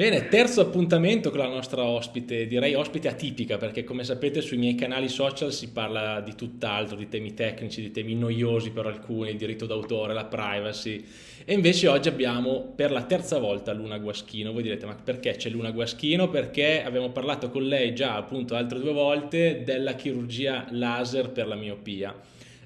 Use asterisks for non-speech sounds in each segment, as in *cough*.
Bene, terzo appuntamento con la nostra ospite, direi ospite atipica, perché come sapete sui miei canali social si parla di tutt'altro, di temi tecnici, di temi noiosi per alcuni, il diritto d'autore, la privacy, e invece oggi abbiamo per la terza volta Luna Guaschino. Voi direte, ma perché c'è Luna Guaschino? Perché abbiamo parlato con lei già appunto altre due volte della chirurgia laser per la miopia.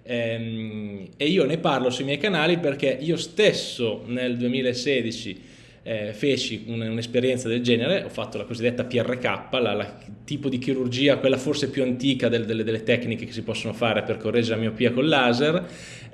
Ehm, e io ne parlo sui miei canali perché io stesso nel 2016 eh, feci un'esperienza del genere, ho fatto la cosiddetta PRK, la, la tipo di chirurgia, quella forse più antica del, delle, delle, tecniche che si possono fare per correggere la miopia con laser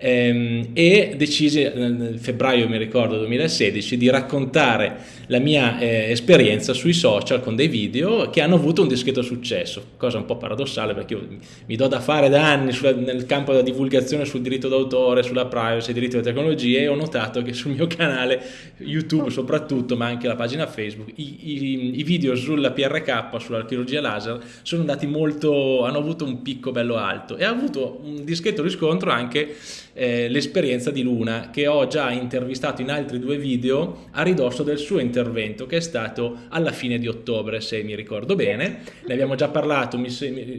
e decisi nel febbraio, mi ricordo, 2016 di raccontare la mia eh, esperienza sui social con dei video che hanno avuto un discreto successo, cosa un po' paradossale perché io mi do da fare da anni nel campo della divulgazione sul diritto d'autore, sulla privacy, diritto alle tecnologie e ho notato che sul mio canale YouTube soprattutto, ma anche la pagina Facebook, i, i, i video sulla PRK, sulla chirurgia laser, sono andati molto, hanno avuto un picco bello alto e ha avuto un discreto riscontro anche eh, l'esperienza di Luna che ho già intervistato in altri due video a ridosso del suo intervento che è stato alla fine di ottobre se mi ricordo bene. Ne abbiamo già parlato mi,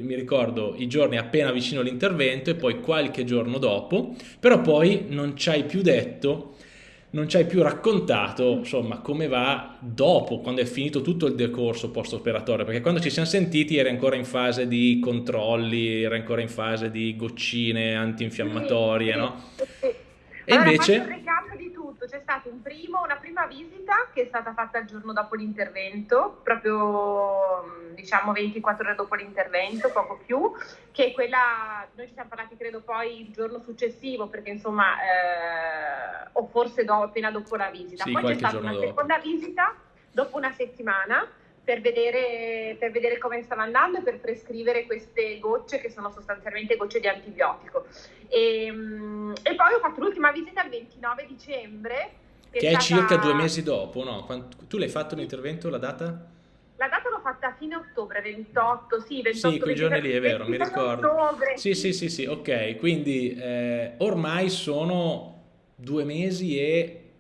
mi ricordo i giorni appena vicino all'intervento e poi qualche giorno dopo. Però poi non ci hai più detto non ci hai più raccontato insomma come va dopo quando è finito tutto il decorso post operatorio perché quando ci siamo sentiti eri ancora in fase di controlli era ancora in fase di goccine antinfiammatorie no? e allora, invece? un recap di tutto. C'è stato un primo, una prima visita che è stata fatta il giorno dopo l'intervento proprio diciamo 24 ore dopo l'intervento, poco più, che quella, noi ci siamo parlati credo poi il giorno successivo, perché insomma, eh, o forse do, appena dopo la visita. Sì, poi c'è stata una dopo. seconda visita dopo una settimana per vedere, per vedere, come stava andando e per prescrivere queste gocce che sono sostanzialmente gocce di antibiotico. E, ehm, e poi ho fatto l'ultima visita il 29 dicembre. Che, che è, stata... circa due mesi dopo, no? Tu l'hai fatto l'intervento, la data? La data l'ho fatta a fine ottobre, 28, sì, 28 Sì, quei giorni lì, è vero, mi ricordo. Ottobre. Sì, sì, sì, sì, ok, quindi eh, ormai sono due mesi e,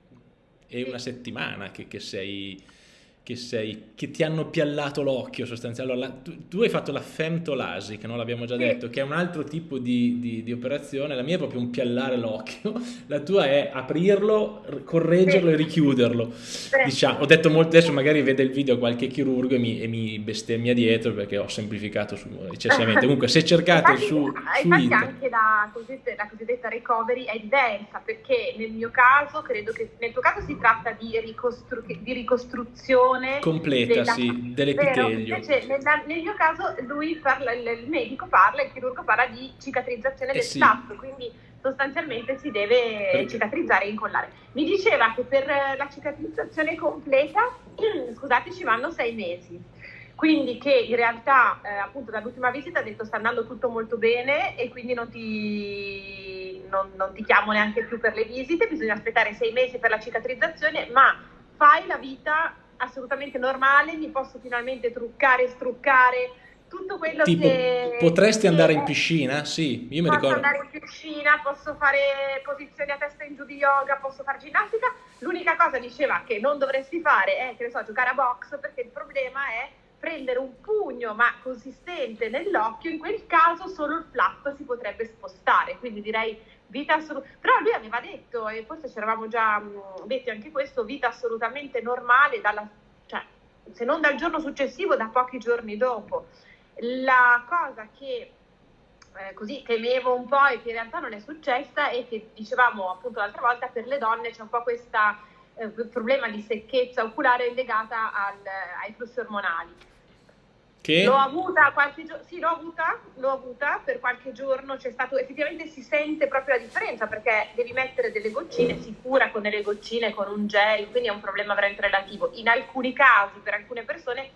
e una settimana che, che sei che, sei, che ti hanno piallato l'occhio sostanzialmente. Allora, tu, tu, hai fatto la femtolasi, che non l'abbiamo già detto, che è un altro tipo di, di, di, operazione. La mia è proprio un piallare l'occhio, *laughs* la tua è aprirlo, correggerlo e richiuderlo. Diciamo, ho detto molto, adesso magari vede il video qualche chirurgo e mi, e mi bestemmia dietro perché ho semplificato su, eccessivamente. *laughs* Comunque se cercate infatti, su, su infatti anche la cosiddetta, la cosiddetta, recovery è diversa perché nel mio caso, credo che nel tuo caso si tratta di, ricostru- di ricostruzione completa della, sì, dell'epitelio. Invece nel, nel, mio caso lui parla, il, medico parla, il chirurgo parla di cicatrizzazione eh del sì. staph, quindi sostanzialmente si deve cicatrizzare e incollare. Mi diceva che per la cicatrizzazione completa, *clears throat* scusate, ci vanno sei mesi. Quindi che in realtà eh, appunto dall'ultima visita ha detto sta andando tutto molto bene e quindi non ti, non, non ti chiamo neanche più per le visite, bisogna aspettare sei mesi per la cicatrizzazione, ma fai la vita assolutamente normale, mi posso finalmente truccare, struccare, tutto quello tipo, che... Potresti andare in piscina? Sì, io mi posso ricordo. andare in piscina, posso fare posizioni a testa in giù di yoga, posso fare ginnastica. L'unica cosa diceva che non dovresti fare è, che ne so, giocare a box, perché il problema è prendere un pugno ma consistente nell'occhio, in quel caso solo il flap si potrebbe spostare, quindi direi vita assolutamente, però lui aveva detto, e forse ci eravamo già mh, detti anche questo, vita assolutamente normale, dalla, cioè, se non dal giorno successivo, da pochi giorni dopo. La cosa che eh, così temevo un po' e che in realtà non è successa è che dicevamo appunto l'altra volta per le donne c'è un po' questo eh, problema di secchezza oculare legata al, ai flussi ormonali che? L'ho avuta qualche giorno, sì, l'ho avuta, l'ho avuta per qualche giorno, c'è stato, effettivamente si sente proprio la differenza perché devi mettere delle goccine, si cura con delle goccine, con un gel, quindi è un problema veramente relativo. In alcuni casi, per alcune persone,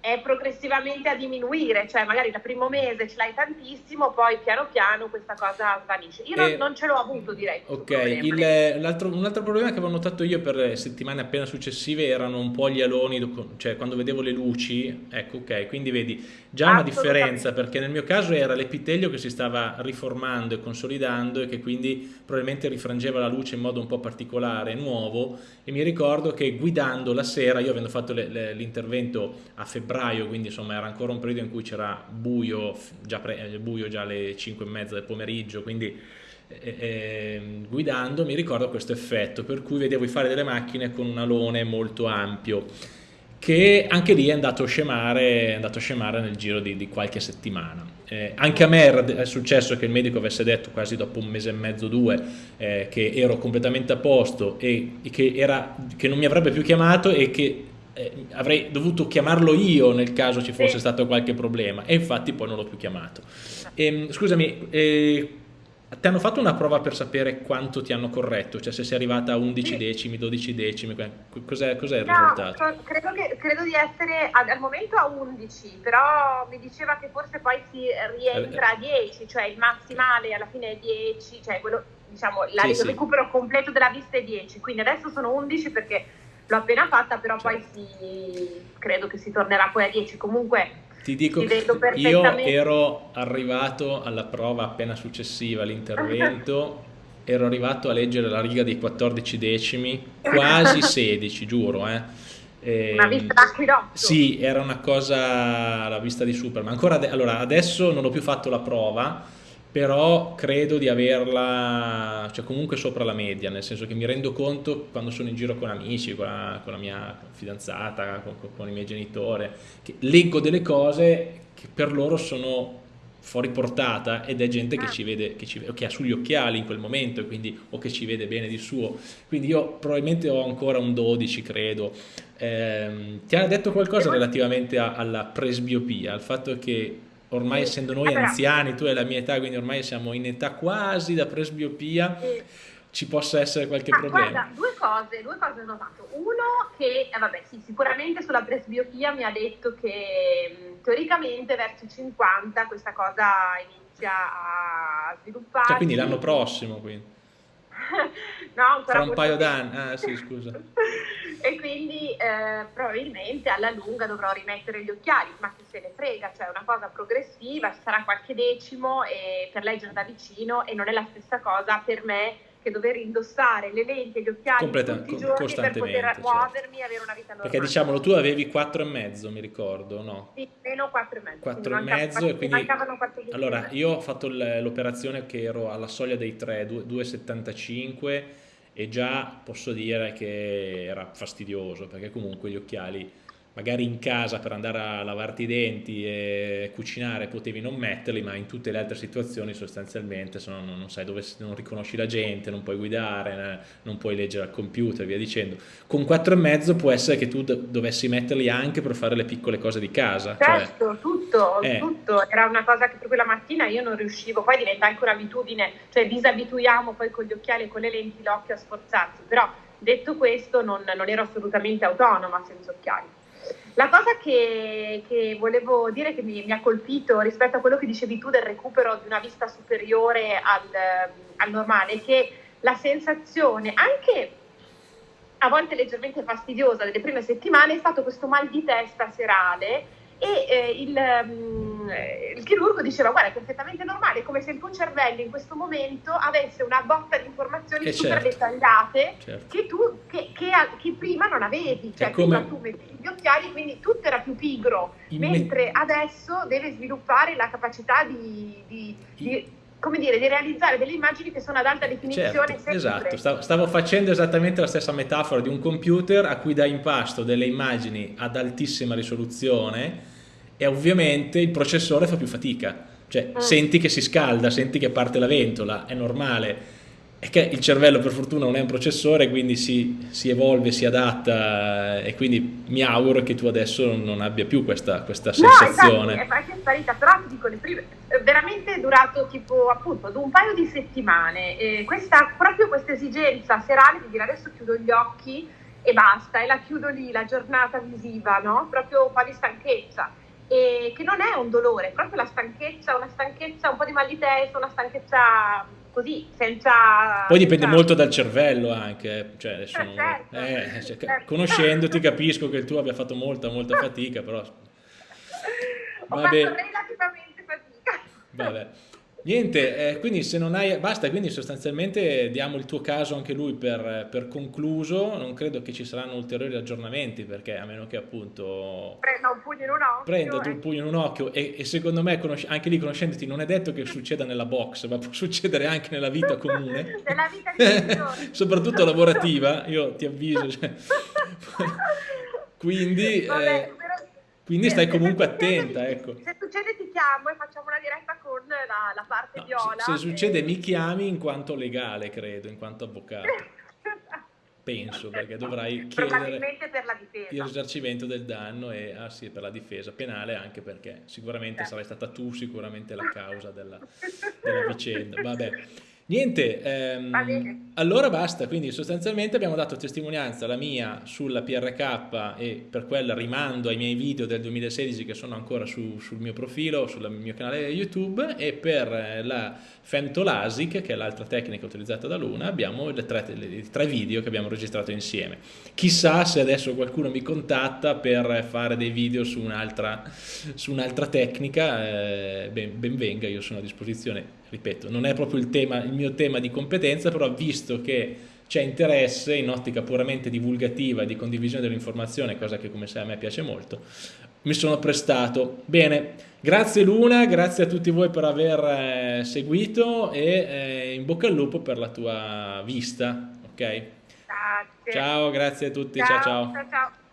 è progressivamente a diminuire, cioè magari il primo mese ce l'hai tantissimo, poi piano piano questa cosa svanisce. Io non, non ce l'ho avuto direi. Ok, il, l'altro, un altro problema che avevo notato io per settimane appena successive erano un po' gli aloni, cioè quando vedevo le luci, ecco ok, quindi vedi già una differenza perché nel mio caso era l'epitelio che si stava riformando e consolidando e che quindi probabilmente rifrangeva la luce in modo un po' particolare, nuovo e mi ricordo che guidando la sera, io avendo fatto le, le, l'intervento a febbraio, quindi insomma era ancora un periodo in cui c'era buio, eh, buio già alle 5 e mezza del pomeriggio, quindi eh, eh, guidando mi ricordo questo effetto per cui vedevo fare delle macchine con un alone molto ampio che anche lì è andato a scemare, andato a scemare nel giro di, di qualche settimana. Eh, anche a me è successo che il medico avesse detto quasi dopo un mese e mezzo, due, eh, che ero completamente a posto e, e che, era, che, non mi avrebbe più chiamato e che eh, avrei dovuto chiamarlo io nel caso ci fosse stato qualche problema e infatti poi non l'ho più chiamato. E, ehm, scusami, eh, ti hanno fatto una prova per sapere quanto ti hanno corretto? Cioè se sei arrivata a 11 decimi, 12 decimi, cos'è, cos'è il no, risultato? Credo, che, credo, di essere al momento a 11, però mi diceva che forse poi si rientra a 10, cioè il massimale alla fine è 10, cioè quello, diciamo, la, sì, il recupero sì. completo della vista è 10, quindi adesso sono 11 perché l'ho appena fatta, però cioè. poi si, credo che si tornerà poi a 10. Comunque ti dico che io ero arrivato alla prova appena successiva all'intervento, *laughs* ero arrivato a leggere la riga dei 14 decimi, quasi *laughs* 16, giuro, eh. E, una vista d'acquidotto. Sì, era una cosa alla vista di Superman. Ancora ade- allora, adesso non ho più fatto la prova, però credo di averla, cioè comunque sopra la media, nel senso che mi rendo conto quando sono in giro con amici, con la, con la mia fidanzata, con, con, i miei genitori, che leggo delle cose che per loro sono fuori portata ed è gente che ah. ci vede, che, ci, che ha sugli occhiali in quel momento quindi, o che ci vede bene di suo. Quindi io probabilmente ho ancora un 12, credo. Eh, ti ha detto qualcosa relativamente a, alla presbiopia, al fatto che ormai essendo noi anziani, tu hai la mia età, quindi ormai siamo in età quasi da presbiopia, ci possa essere qualche ah, problema. Guarda, due cose, due cose ho notato. Uno che, eh, vabbè, sì, sicuramente sulla presbiopia mi ha detto che teoricamente verso i 50 questa cosa inizia a svilupparsi. Cioè, quindi l'anno prossimo, quindi. *laughs* no, ancora Fra un paio d'anni, ah sì, scusa. *laughs* e quindi eh, probabilmente alla lunga dovrò rimettere gli occhiali, ma chi se ne frega, cioè è una cosa progressiva, sarà qualche decimo e per leggere da vicino e non è la stessa cosa per me che dover indossare le lenti e gli occhiali Completa, tutti i giorni per poter certo. muovermi e avere una vita normale. Perché diciamolo, tu avevi 4 e mezzo, mi ricordo, no? Sì, meno 4 e mezzo. 4 e mezzo e quindi... Allora, io ho fatto l'operazione che ero alla soglia dei 3, 2,75 e già posso dire che era fastidioso perché comunque gli occhiali magari in casa per andare a lavarti i denti e cucinare potevi non metterli, ma in tutte le altre situazioni sostanzialmente se no, non, non, sai dove, non riconosci la gente, non puoi guidare, non puoi leggere al computer, via dicendo. Con quattro e mezzo può essere che tu dovessi metterli anche per fare le piccole cose di casa. Cioè certo, cioè, tutto, eh. tutto. Era una cosa che per quella mattina io non riuscivo, poi diventa anche un'abitudine, cioè disabituiamo poi con gli occhiali e con le lenti l'occhio a sforzarsi, però detto questo non, non ero assolutamente autonoma senza occhiali. La cosa che, che volevo dire che mi, mi, ha colpito rispetto a quello che dicevi tu del recupero di una vista superiore al, al normale è che la sensazione, anche a volte leggermente fastidiosa delle prime settimane, è stato questo mal di testa serale e eh, il, um, il, chirurgo diceva guarda è perfettamente normale, è come se il tuo cervello in questo momento avesse una botta di informazioni eh super certo. dettagliate certo. Che, tu, che, che, che, prima non avevi, cioè come... prima tu metti gli occhiali quindi tutto era più pigro, in mentre me... adesso deve sviluppare la capacità di, di, di come dire, di realizzare delle immagini che sono ad alta definizione. Certo, esatto, stavo, facendo esattamente la stessa metafora di un computer a cui dai in pasto delle immagini ad altissima risoluzione e ovviamente il processore fa più fatica, cioè mm. senti che si scalda, senti che parte la ventola, è normale. È che il cervello per fortuna non è un processore, quindi si, si evolve, si adatta e quindi mi auguro che tu adesso non abbia più questa, questa sensazione. No, infatti, è sparita, però ti dico, le prime, veramente è durato tipo appunto un paio di settimane. E questa, proprio questa esigenza serale di dire adesso chiudo gli occhi e basta, e la chiudo lì, la giornata visiva, no? Proprio un po' di stanchezza. E che non è un dolore, è proprio la stanchezza, una stanchezza, un po' di mal di testa, una stanchezza così, senza... Poi dipende senza... molto dal cervello anche, eh. cioè, adesso non... certo, eh, cioè, certo. conoscendoti *laughs* capisco che il tuo abbia fatto molta, molta fatica, però... Ho Vabbè. fatto relativamente fatica. Vabbè. Niente, eh, quindi se non hai, basta, quindi sostanzialmente diamo il tuo caso anche lui per, per, concluso, non credo che ci saranno ulteriori aggiornamenti perché a meno che appunto... Prenda un pugno in un occhio. Prenda eh. un pugno in un occhio e, e secondo me anche lì conoscendoti non è detto che succeda nella box, ma può succedere anche nella vita comune. *laughs* nella vita di *laughs* Soprattutto lavorativa, io ti avviso. Cioè. *laughs* quindi... Vabbè, eh, quindi stai comunque attenta, ecco. Se succede ti chiamo e facciamo una diretta con la, la parte no, viola. Se, se succede e... mi chiami in quanto legale, credo, in quanto avvocato. *laughs* Penso, perché dovrai chiedere il risarcimento del danno e ah sì, per la difesa penale, anche perché sicuramente certo. sarai stata tu sicuramente la *laughs* causa della, della vicenda. Vabbè. Niente, ehm, allora basta, quindi sostanzialmente abbiamo dato testimonianza, la mia sulla PRK e per quella rimando ai miei video del 2016 che sono ancora su, sul mio profilo, sul mio canale YouTube. E per eh, la Femtolasic, che è l'altra tecnica utilizzata da Luna, abbiamo le tre, tre video che abbiamo registrato insieme. Chissà se adesso qualcuno mi contatta per fare dei video su un'altra un tecnica, eh, ben, ben venga, io sono a disposizione ripeto, non è proprio il, tema, il mio tema di competenza, però visto che c'è interesse in ottica puramente divulgativa e di condivisione dell'informazione, cosa che come sai a me piace molto, mi sono prestato. Bene, grazie Luna, grazie a tutti voi per aver eh, seguito e eh, in bocca al lupo per la tua vista, ok? Grazie. Ciao, grazie a tutti, ciao ciao. ciao, ciao.